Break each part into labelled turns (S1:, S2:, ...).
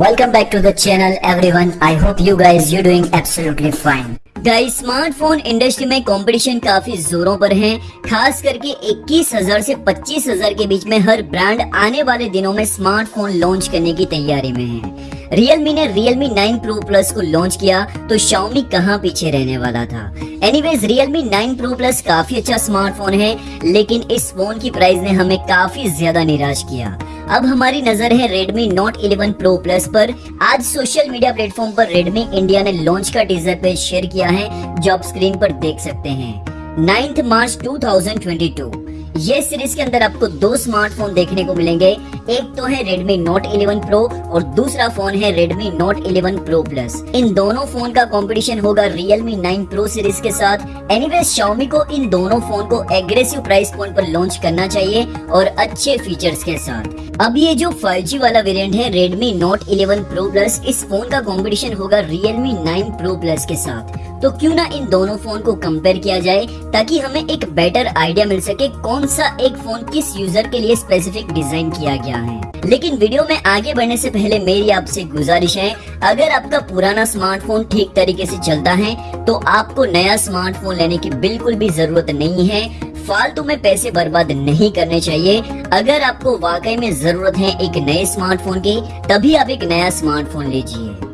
S1: Welcome back to the channel everyone. I hope you guys you doing absolutely fine. Guys smartphone industry में competition काफ़ी जोरों पर है खास करके 21,000 से 25,000 के बीच में हर ब्रांड आने वाले दिनों में स्मार्टफ़ोन लॉन्च करने की तैयारी में है Realme ने Realme 9 Pro Plus को लॉन्च किया तो Xiaomi कहाँ पीछे रहने वाला था एनीवेज Realme 9 Pro Plus काफ़ी अच्छा स्मार्टफ़ोन है लेकिन इस फ़ोन की प्राइस ने हमें काफ़ी ज़्यादा निराश किया अब हमारी नज़र है Redmi Note 11 Pro Plus पर। आज सोशल मीडिया प्लेटफॉर्म पर Redmi इंडिया ने लॉन्च का टीजर पे शेयर किया है। जो आप स्क्रीन पर देख सकते हैं। 9th मार्च 2022 ये सीरीज़ के अंदर आपको दो स्मार्टफ़ोन देखने को मिलेंगे। एक तो है Redmi Note 11 Pro और दूसरा फ़ोन है Redmi Note 11 Pro Plus इन दोनों फ़ोन का कंपटीशन होगा Realme 9 Pro सीरीज़ के साथ। एनीवे Xiaomi को इन दोनों फ़ोन को एग्रेसिव प्राइस पॉइंट पर लॉन्च करना चाहिए और अच्छे फीचर्स के साथ। अब ये जो 5G वाला वेरिएंट है, Redmi Note 11 Pro Plus, इस फ़ोन का कंपटीशन होगा Realme 9 Pro Plus के साथ। तो क्यों ना इन दोनों फ़ोन को कंपेयर किया जाए, ताकि हमें एक बेटर आइडिया मिल सके कौन सा एक फ़ोन किस यूज़र के लिए स्पेसिफिक डिज़ाइन किया गया है? लेकिन वीडियो में आगे बढ़ने से पहले मेरी आपसे गुजारिश है, अगर आपका पुराना स्मार्टफ़ोन ठीक तरीके से चलता है तो आपको नया स्मार्टफ़ोन लेने की बिल्कुल भी ज़रूरत नहीं है। फालतू में पैसे बर्बाद नहीं करने चाहिए। अगर आपको वाकई में ज़रूरत है एक नए स्मार्टफ़ोन की, तभी आप एक नया स्मार्टफ़ोन लीजिए।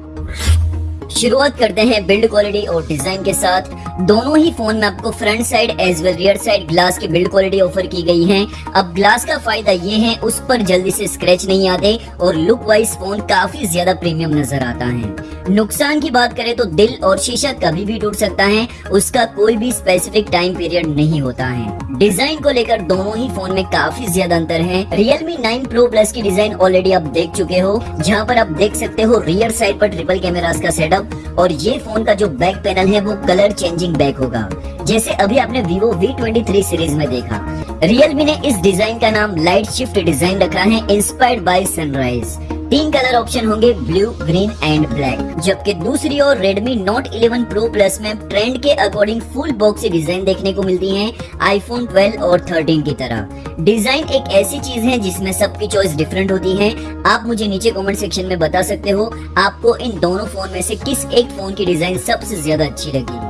S1: शुरुआत करते हैं बिल्ड क्वालिटी और डिज़ाइन के साथ। दोनों ही फ़ोन में आपको front side as well rear side glass की बिल्ड क्वालिटी ऑफ़र की गई है। अब ग्लास का फ़ायदा ये है, उस पर जल्दी से स्क्रेच नहीं आते और लुक वाइज फ़ोन काफ़ी ज़्यादा प्रीमियम नज़र आता है। नुकसान की बात करें तो दिल और शीशा कभी भी टूट सकता है। उसका कोई भी स्पेसिफिक टाइम पीरियड नहीं होता है। डिज़ाइन को लेकर दोनों ही फ़ोन में काफ़ी ज़्यादा अंतर है। रियलमी 9 प्रो प्लस की डिज़ाइन ऑलरेडी आप देख चुके हो। जहाँ पर आप देख सकते हो रियर साइड पर ट्रिपल कैमरास का सेटअप और ये फ़ोन का जो बैक पैनल है वो कलर चेंजिंग बैक होगा। जैसे अभी आपने Vivo V23 सीरीज़ में देखा। Realme ने इस डिज़ाइन का नाम लाइट शिफ्ट डिज़ाइन रखा है इंस्पायर्ड बाय सनराइज तीन कलर ऑप्शन होंगे, ब्लू, ग्रीन एंड ब्लैक जबकि दूसरी ओर Redmi Note 11 Pro Plus में ट्रेंड के अकॉर्डिंग फुल बॉक्स डिज़ाइन देखने को मिलती है आईफोन 12 और 13 की तरह. डिज़ाइन एक ऐसी चीज़ है जिसमें सबकी चॉइस डिफरेंट होती है। आप मुझे नीचे कमेंट सेक्शन में बता सकते हो, आपको इन दोनों फ़ोन में से किस एक फ़ोन की डिज़ाइन सबसे ज़्यादा अच्छी लगी।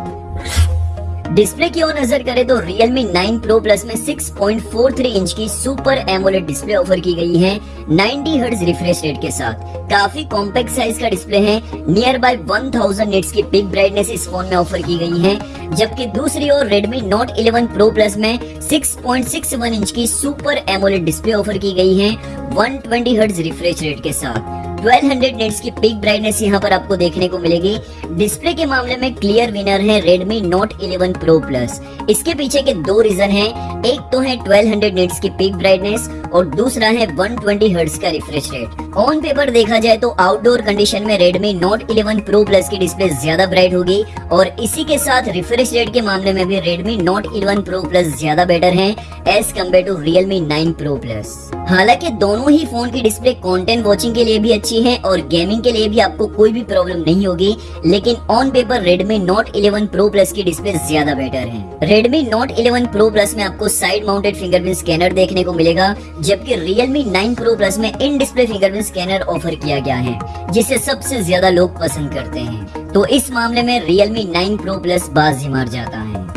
S1: डिस्प्ले की ओर नज़र करें तो Realme 9 Pro Plus में 6.43 इंच की सुपर एमोलेड डिस्प्ले ऑफ़र की गई है 90 हर्ट्ज रिफ्रेश रेट के साथ। काफ़ी कॉम्पैक्ट साइज़ का डिस्प्ले है नियर बाय 1000 निट्स की पिक ब्राइटनेस इस फ़ोन में ऑफ़र की गई है, जबकि दूसरी ओर Redmi Note 11 Pro Plus में 6.61 इंच की सुपर एमोलेड डिस्प्ले ऑफ़र की गई है 120 हर्ट्ज रिफ्रेश रेट के साथ। 1200 नेट्स की पिक ब्राइटनेस यहाँ पर आपको देखने को मिलेगी। डिस्प्ले के मामले में क्लियर विनर है Redmi Note 11 Pro Plus इसके पीछे के दो रीजन हैं। एक तो है 1200 नेट्स की पिक ब्राइटनेस और दूसरा है 120 हर्ट्ज का रिफ्रेश रेट ऑन पेपर देखा जाए तो आउटडोर कंडीशन में Redmi Note 11 Pro Plus की डिस्प्ले ज़्यादा ब्राइट होगी और इसी के साथ रिफ्रेश रेट के मामले में भी Redmi Note 11 Pro Plus ज़्यादा बेटर है। As compare to Realme 9 Pro Plus. हालाँकि दोनों ही फ़ोन की डिस्प्ले कंटेंट वॉचिंग के लिए भी अच्छी है और गेमिंग के लिए भी आपको कोई भी प्रॉब्लम नहीं होगी, लेकिन on paper Redmi Note 11 pro plus की डिस्प्ले ज़्यादा बेटर है। रेडमी नोट 11 प्रो प्लस में आपको साइड माउंटेड फिंगरप्रिंट स्कैनर देखने को मिलेगा, जबकि Realme 9 प्रो प्लस में in display fingerprint scanner offer किया गया है, जिसे सबसे ज़्यादा लोग पसंद करते हैं। तो इस मामले में Realme 9 प्रो प्लस बाजी मार जाता है।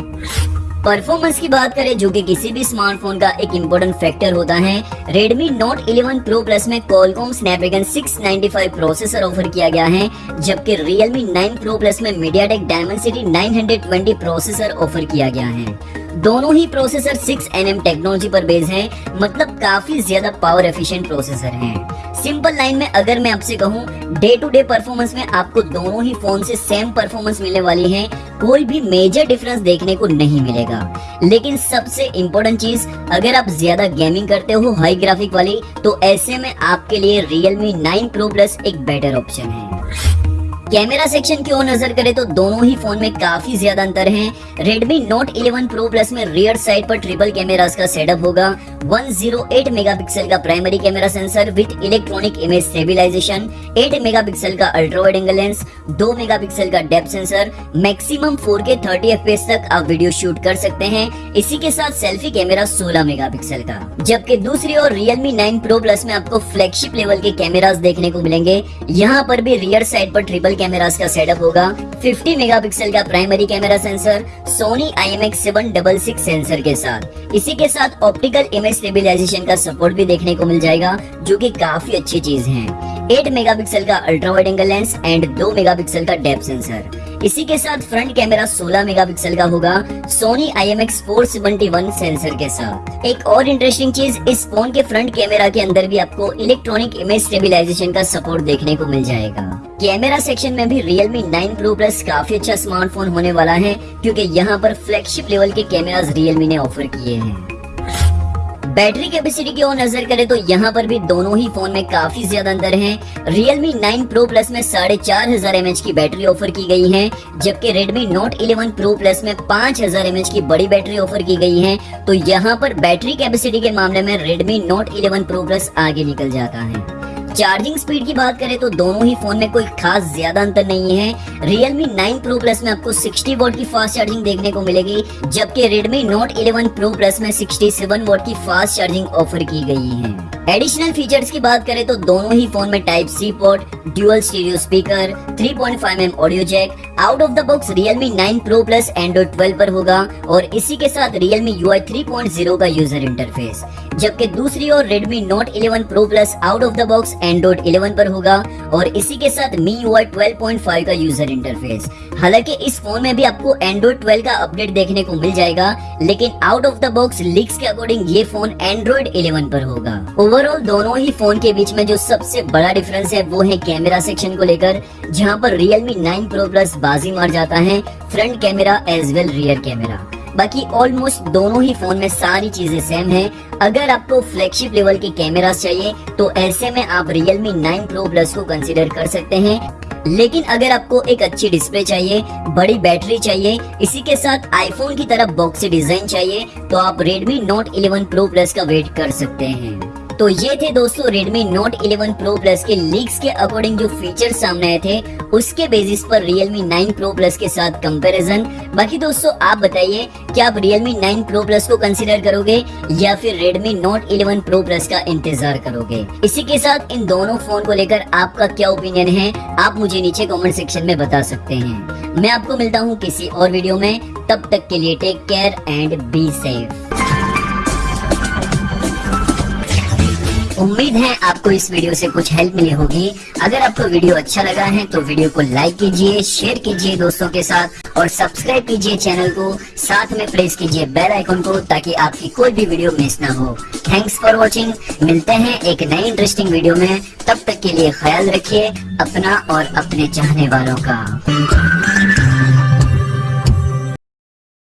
S1: परफॉर्मेंस की बात करें, जो कि किसी भी स्मार्टफ़ोन का एक इम्पोर्टेंट फैक्टर होता है, Redmi Note 11 Pro Plus में Qualcomm Snapdragon 695 प्रोसेसर ऑफ़र किया गया है, जबकि Realme 9 Pro Plus में MediaTek Dimensity 920 प्रोसेसर ऑफ़र किया गया है। दोनों ही प्रोसेसर 6 nm टेक्नोलॉजी पर बेस हैं मतलब काफ़ी ज़्यादा पावर एफिशिएंट प्रोसेसर हैं। सिंपल लाइन में अगर मैं आपसे कहूँ डे टू डे परफॉर्मेंस में आपको दोनों ही फ़ोन से सेम परफॉर्मेंस मिलने वाली है, कोई भी मेजर डिफरेंस देखने को नहीं मिलेगा। लेकिन सबसे इम्पोर्टेंट चीज़, अगर आप ज़्यादा गेमिंग करते हो हाई ग्राफिक वाली तो ऐसे में आपके लिए रियलमी नाइन प्रो प्लस एक बेटर ऑप्शन है। कैमरा सेक्शन की ओर नज़र करें तो दोनों ही फ़ोन में काफ़ी ज़्यादा अंतर है। Redmi Note 11 Pro Plus में रियर साइड पर ट्रिपल कैमरास का सेटअप होगा। 108 मेगापिक्सल का primary camera sensor with electronic image stabilisation 8 megapixel का ultra wide angle lens 2 megapixel का depth sensor maximum 4K 30 fps तक आप वीडियो शूट कर सकते हैं। इसी के साथ सेल्फी कैमरा 16 मेगापिक्सल का। जबकि दूसरी ओर Realme 9 Pro Plus में आपको फ्लैगशिप लेवल के कैमरास देखने को मिलेंगे। यहाँ पर भी रियर साइड पर ट्रिपल कैमरास का सेटअप होगा। 50 मेगापिक्सल का primary camera sensor Sony IMX766 sensor के साथ। इसी के साथ ऑप्टिकल इमेज स्टेबिलाईजेशन का सपोर्ट भी देखने को मिल जाएगा, जो की काफ़ी अच्छी चीज़ है। 8 मेगापिक्सल का ultra wide angle lens and 2 megapixel का डेप सेंसर इसी के साथ फ्रंट कैमरा 16 मेगापिक्सल का होगा, सोनी IMX471 सेंसर के साथ। एक और इंटरेस्टिंग चीज़, इस फ़ोन के फ्रंट कैमरा के अंदर भी आपको इलेक्ट्रॉनिक इमेज स्टेबिलाईजेशन का सपोर्ट देखने को मिल जाएगा। कैमरा सेक्शन में भी Realme 9 Pro Plus काफ़ी अच्छा स्मार्टफ़ोन होने वाला है, क्योंकि यहाँ पर फ्लैगशिप लेवल के कैमरास Realme ने ऑफ़र किए हैं। बैटरी कैपेसिटी की ओर नज़र करें तो यहाँ पर भी दोनों ही फ़ोन में काफ़ी ज़्यादा अंतर है। Realme 9 Pro Plus में साढ़े चार हज़ार एमएच की बैटरी ऑफ़र की गई है, जबकि Redmi Note 11 Pro Plus में पाँच हज़ार एमएच की बड़ी बैटरी ऑफ़र की गई है। तो यहाँ पर बैटरी कैपेसिटी के मामले में Redmi Note 11 Pro Plus आगे निकल जाता है। चार्जिंग स्पीड की बात करें तो दोनों ही फ़ोन में कोई खास ज़्यादा अंतर नहीं है। Realme 9 Pro Plus में आपको 60 वोट की फास्ट चार्जिंग देखने को मिलेगी, जबकि Redmi Note 11 Pro Plus में 67 वोट की फास्ट चार्जिंग ऑफ़र की गई है। एडिशनल फीचर्स की बात करें तो दोनों ही फ़ोन में type C port dual stereo speaker 3.5 m audio jack out of the box Realme 9 Pro Plus, Android 12 पर होगा और इसी के साथ Realme UI 3.0 का यूज़र इंटरफेस जबकि दूसरी ओर Redmi Note 11 Pro Plus out of the box Android 11 पर होगा और इसी के साथ MIUI 12.5 का यूज़र इंटरफेस हालाँकि इस फ़ोन में भी आपको Android 12 का अपडेट देखने को मिल जाएगा, लेकिन out of the box leaks के अकॉर्डिंग ये फ़ोन Android 11 पर होगा। ओवरऑल दोनों ही फ़ोन के बीच में जो सबसे बड़ा डिफरेंस है, वो है कैमरा सेक्शन को लेकर, जहाँ पर Realme 9 Pro Plus बाजी मार जाता है front camera as well rear camera. बाकी ऑलमोस्ट दोनों ही फ़ोन में सारी चीज़ें सेम है। अगर आपको फ्लैगशिप लेवल के कैमरा चाहिए तो ऐसे में आप Realme 9 Pro Plus को कंसिडर कर सकते हैं। लेकिन अगर आपको एक अच्छी डिस्प्ले चाहिए, बड़ी बैटरी चाहिए, इसी के साथ आईफोन की तरह बॉक्स डिज़ाइन चाहिए तो आप Redmi Note 11 Pro Plus का वेट कर सकते हैं। तो ये थे दोस्तों Redmi Note 11 Pro Plus के लीक्स के अकॉर्डिंग जो फीचर सामने आए थे, उसके बेसिस पर Realme 9 Pro Plus के साथ कंपैरिजन बाकी दोस्तों, आप बताइए, क्या आप Realme 9 Pro Plus को कंसीडर करोगे या फिर Redmi Note 11 Pro Plus का इंतज़ार करोगे? इसी के साथ इन दोनों फ़ोन को लेकर आपका क्या ओपिनियन है, आप मुझे नीचे कमेंट सेक्शन में बता सकते हैं। मैं आपको मिलता हूँ किसी और वीडियो में, तब तक के लिए take care and be safe उम्मीद है आपको इस वीडियो से कुछ हेल्प मिली होगी। अगर आपको वीडियो अच्छा लगा है तो वीडियो को लाइक कीजिए शेयर कीजिए दोस्तों के साथ और सब्सक्राइब कीजिए चैनल को। साथ में प्रेस कीजिए बेल आइकन को ताकि आपकी कोई भी वीडियो मिस ना हो। थैंक्स फॉर वॉचिंग मिलते हैं एक नई इंटरेस्टिंग वीडियो में। तब तक के लिए ख्याल रखिए अपना और अपने चाहने वालों का।